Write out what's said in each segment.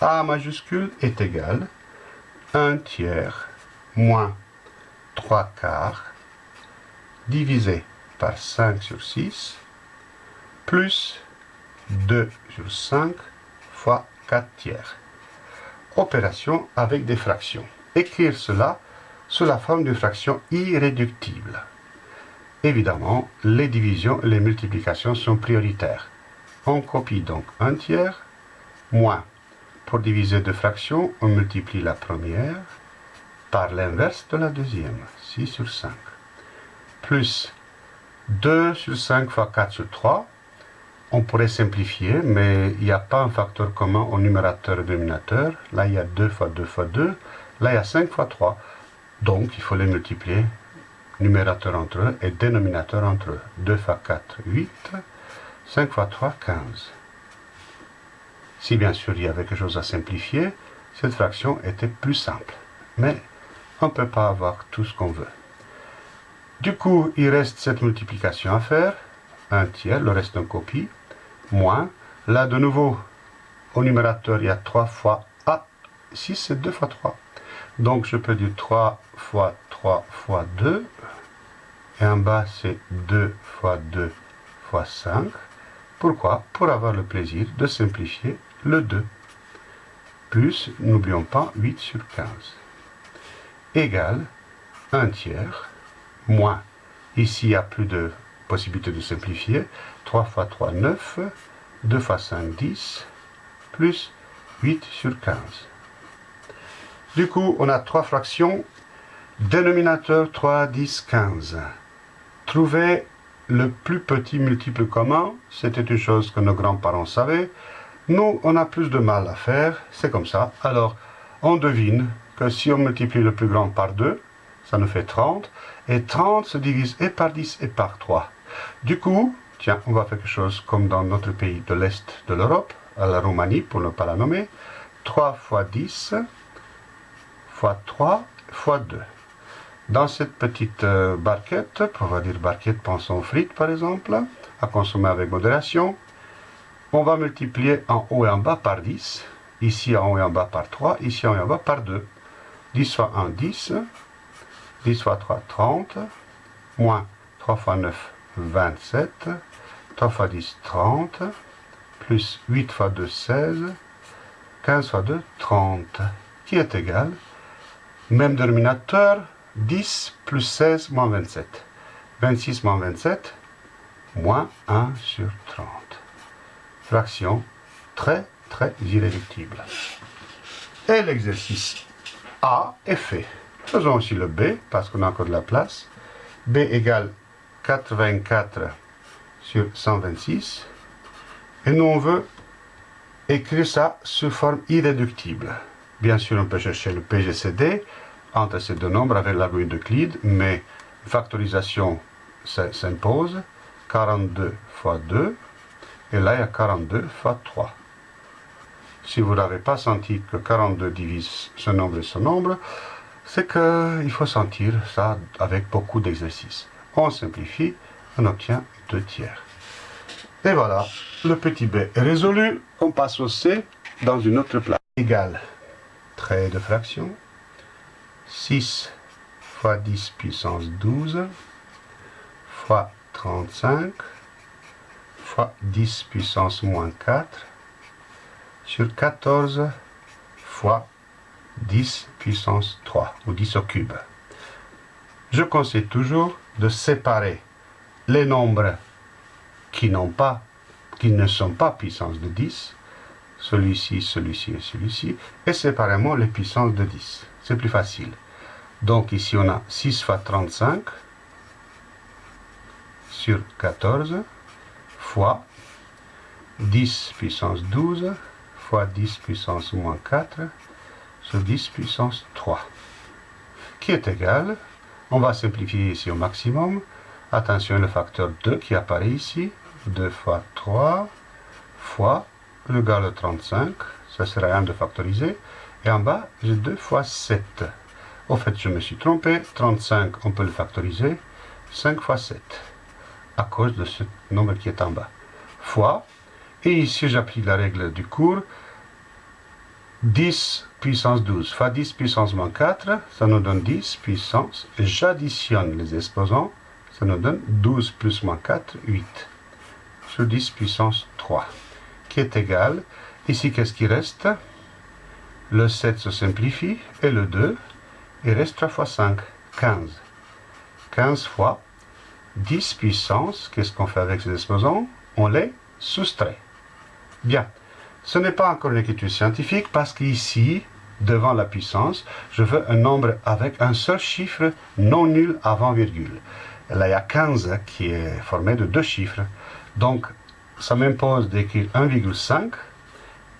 A majuscule est égal 1 tiers moins 3 quarts divisé par 5 sur 6 plus 2 sur 5 fois 4 tiers. Opération avec des fractions. Écrire cela sous la forme d'une fraction irréductible. Évidemment, les divisions et les multiplications sont prioritaires. On copie donc 1 tiers, moins, pour diviser deux fractions, on multiplie la première par l'inverse de la deuxième, 6 sur 5, plus 2 sur 5 fois 4 sur 3, on pourrait simplifier, mais il n'y a pas un facteur commun au numérateur et dénominateur. Là, il y a 2 fois 2 fois 2. Là, il y a 5 fois 3. Donc, il faut les multiplier, numérateur entre eux et dénominateur entre eux. 2 fois 4, 8. 5 fois 3, 15. Si bien sûr il y avait quelque chose à simplifier, cette fraction était plus simple. Mais on ne peut pas avoir tout ce qu'on veut. Du coup, il reste cette multiplication à faire. 1 tiers, le reste en copie, moins. Là, de nouveau, au numérateur, il y a 3 fois A. 6, c'est 2 fois 3. Donc, je peux dire 3 fois 3 fois 2. Et en bas, c'est 2 fois 2 fois 5. Pourquoi? Pour avoir le plaisir de simplifier le 2. Plus, n'oublions pas, 8 sur 15. Égale 1 tiers moins. Ici, il n'y a plus de possibilité de simplifier. 3 fois 3, 9. 2 fois 5, 10. Plus 8 sur 15. Du coup, on a trois fractions. Dénominateur 3, 10, 15. Trouver le plus petit multiple commun, c'était une chose que nos grands-parents savaient. Nous, on a plus de mal à faire, c'est comme ça. Alors, on devine que si on multiplie le plus grand par 2, ça nous fait 30. Et 30 se divise et par 10 et par 3. Du coup, tiens, on va faire quelque chose comme dans notre pays de l'Est de l'Europe, à la Roumanie, pour ne pas la nommer. 3 fois 10 fois 3 fois 2. Dans cette petite euh, barquette, on va dire barquette, pensons frites par exemple, à consommer avec modération, on va multiplier en haut et en bas par 10, ici en haut et en bas par 3, ici en haut et en bas par 2. 10 fois 1, 10, 10 fois 3, 30, moins 3 fois 9, 27, 3 fois 10, 30, plus 8 fois 2, 16, 15 fois 2, 30, qui est égal, même dénominateur, 10 plus 16 moins 27. 26 moins 27, moins 1 sur 30. Fraction très, très irréductible. Et l'exercice A est fait. Faisons aussi le B, parce qu'on a encore de la place. B égale 84 sur 126. Et nous, on veut écrire ça sous forme irréductible. Bien sûr, on peut chercher le PGCD entre ces deux nombres avec l'algorithme d'Euclide, mais factorisation s'impose. 42 fois 2, et là il y a 42 fois 3. Si vous n'avez pas senti que 42 divise ce nombre et ce nombre, c'est qu'il faut sentir ça avec beaucoup d'exercices. On simplifie, on obtient 2 tiers. Et voilà, le petit b est résolu. On passe au c dans une autre place. Égal, trait de fraction, 6 fois 10 puissance 12 fois 35 fois 10 puissance moins 4 sur 14 fois 10 puissance 3 ou 10 au cube. Je conseille toujours de séparer les nombres qui n'ont pas qui ne sont pas puissance de 10, celui-ci, celui-ci et celui-ci, et séparément les puissances de 10. C'est plus facile. Donc ici on a 6 fois 35 sur 14 fois 10 puissance 12 fois 10 puissance moins 4 sur 10 puissance 3 qui est égal, on va simplifier ici au maximum, attention le facteur 2 qui apparaît ici, 2 fois 3 fois le égale de 35, ça sera 1 de factoriser, et en bas j'ai 2 fois 7. Au fait, je me suis trompé, 35 on peut le factoriser, 5 fois 7 à cause de ce nombre qui est en bas. Fois, et ici j'applique la règle du cours, 10 puissance 12 fois 10 puissance moins 4, ça nous donne 10 puissance. J'additionne les exposants, ça nous donne 12 plus moins 4, 8. Sur 10 puissance 3, qui est égal, ici qu'est-ce qui reste? Le 7 se simplifie, et le 2, il reste 3 fois 5, 15. 15 fois 10 puissance, qu'est-ce qu'on fait avec ces exposants On les soustrait. Bien, ce n'est pas encore une écriture scientifique parce qu'ici, devant la puissance, je veux un nombre avec un seul chiffre non nul avant virgule. Là, il y a 15 qui est formé de deux chiffres. Donc, ça m'impose d'écrire 1,5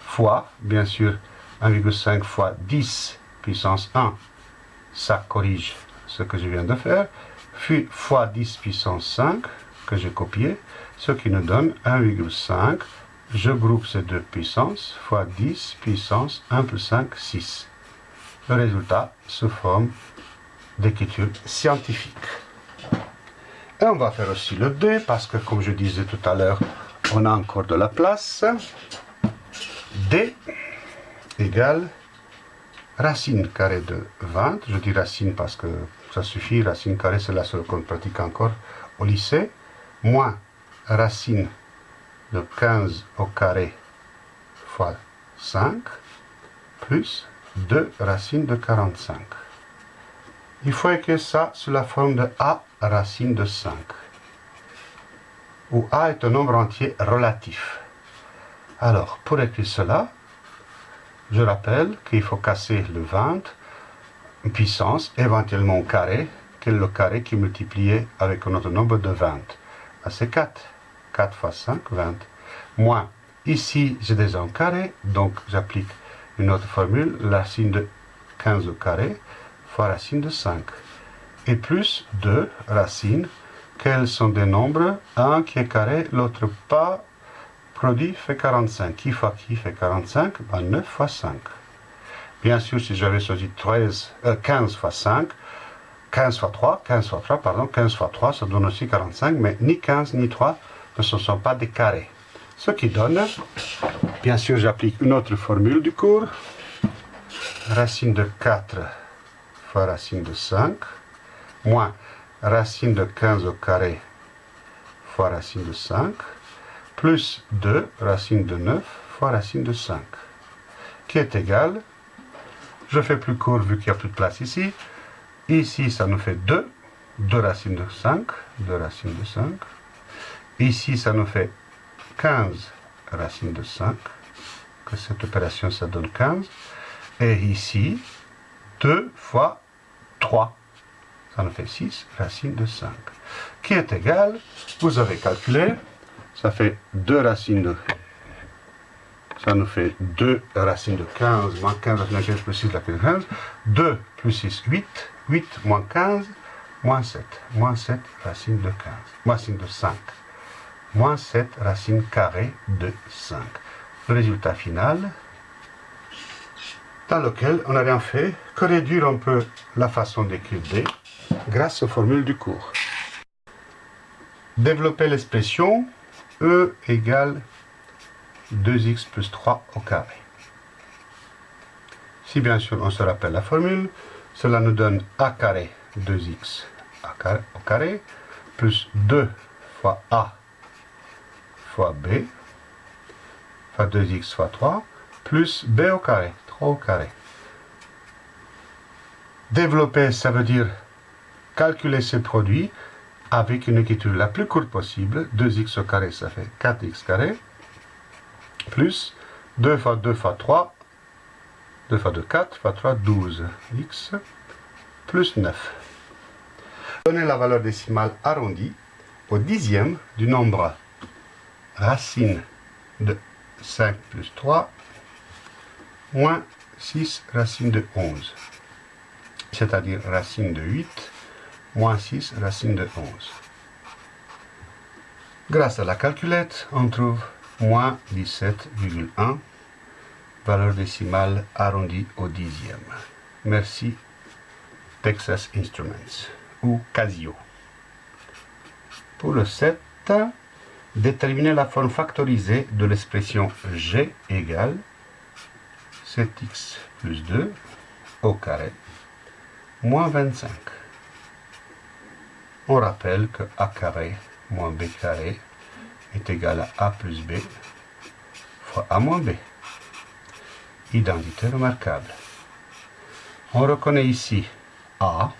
fois, bien sûr, 1,5 fois 10 puissance 1. Ça corrige ce que je viens de faire. Fois 10 puissance 5, que j'ai copié, ce qui nous donne 1,5. Je groupe ces deux puissances, fois 10 puissance 1 plus 5, 6. Le résultat se forme d'écriture scientifique. Et on va faire aussi le 2, parce que comme je disais tout à l'heure, on a encore de la place. D égale racine carrée de 20. Je dis racine parce que ça suffit, racine carrée, c'est la seule qu'on pratique encore au lycée. Moins racine de 15 au carré fois 5, plus 2 racines de 45. Il faut écrire ça sous la forme de a racine de 5, où a est un nombre entier relatif. Alors, pour écrire cela, je rappelle qu'il faut casser le 20 puissance, éventuellement au carré, est le carré qui est multiplié avec un autre nombre de 20. Ah, c'est 4. 4 fois 5, 20. Moins, ici j'ai déjà un carré, donc j'applique une autre formule, racine de 15 au carré fois racine de 5. Et plus 2 racines, quels sont des nombres? Un qui est carré, l'autre pas, produit fait 45. Qui fois qui fait 45 ben 9 fois 5. Bien sûr, si j'avais choisi 13, 15 fois 5, 15 fois 3, 15 fois 3, pardon, 15 fois 3, ça donne aussi 45, mais ni 15 ni 3 ne sont pas des carrés. Ce qui donne, bien sûr, j'applique une autre formule du cours. Racine de 4 fois racine de 5, moins racine de 15 au carré fois racine de 5, plus 2 racine de 9 fois racine de 5, qui est égal, je fais plus court vu qu'il n'y a plus de place ici, ici ça nous fait 2, 2 racines de 5, 2 racines de 5, Ici, ça nous fait 15 racines de 5, que cette opération, ça donne 15. Et ici, 2 fois 3, ça nous fait 6 racines de 5, qui est égal, vous avez calculé, ça fait 2 racines de... Ça nous fait 2 racines de 15, moins 15 racines de 15 plus 6 racines de 15. 2 plus 6, 8. 8 moins 15, moins 7. Moins 7 racines de 15. Racine de 5 moins 7 racine carrée de 5. Le résultat final, dans lequel on n'a rien fait que réduire un peu la façon d'écrire D grâce aux formules du cours. Développer l'expression E égale 2x plus 3 au carré. Si bien sûr on se rappelle la formule, cela nous donne a carré 2x au carré plus 2 fois a fois b, fois 2x fois 3, plus b au carré, 3 au carré. Développer, ça veut dire calculer ces produits avec une écriture la plus courte possible. 2x au carré, ça fait 4x carré, plus 2 fois 2 fois 3, 2 fois 2, 4, fois 3, 12x, plus 9. Donner la valeur décimale arrondie au dixième du nombre racine de 5 plus 3 moins 6 racine de 11, c'est-à-dire racine de 8 moins 6 racine de 11. Grâce à la calculette, on trouve moins 17,1, valeur décimale arrondie au dixième. Merci Texas Instruments ou Casio. Pour le 7, Déterminer la forme factorisée de l'expression g égale 7x plus 2 au carré moins 25. On rappelle que a carré moins b carré est égal à a plus b fois a moins b. Identité remarquable. On reconnaît ici a,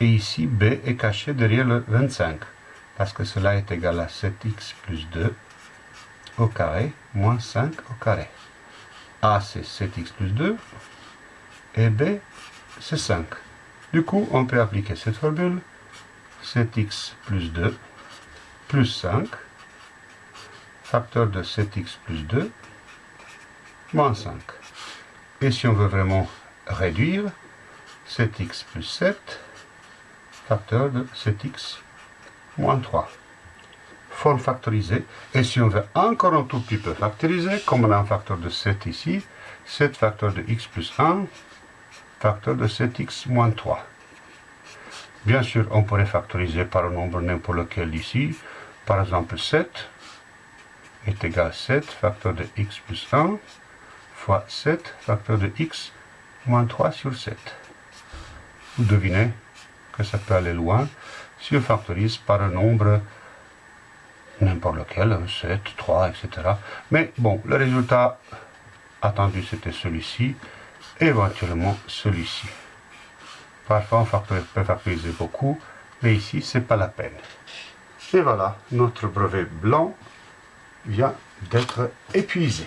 et ici b est caché derrière le 25, parce que cela est égal à 7x plus 2 au carré moins 5 au carré. a c'est 7x plus 2, et b c'est 5. Du coup, on peut appliquer cette formule 7x plus 2 plus 5, facteur de 7x plus 2, moins 5. Et si on veut vraiment réduire, 7x plus 7, facteur de 7x moins 3. Forme factorisée. Et si on veut encore un tout petit peu factoriser, comme on a un facteur de 7 ici, 7 facteur de x plus 1, facteur de 7x moins 3. Bien sûr, on pourrait factoriser par un nombre n'importe lequel ici. Par exemple, 7 est égal à 7 facteur de x plus 1 fois 7 facteur de x moins 3 sur 7. Vous devinez que ça peut aller loin si on factorise par un nombre n'importe lequel, 7, 3, etc. Mais bon, le résultat attendu c'était celui-ci, éventuellement celui-ci. Parfois, on peut factoriser beaucoup, mais ici, c'est pas la peine. Et voilà, notre brevet blanc vient d'être épuisé.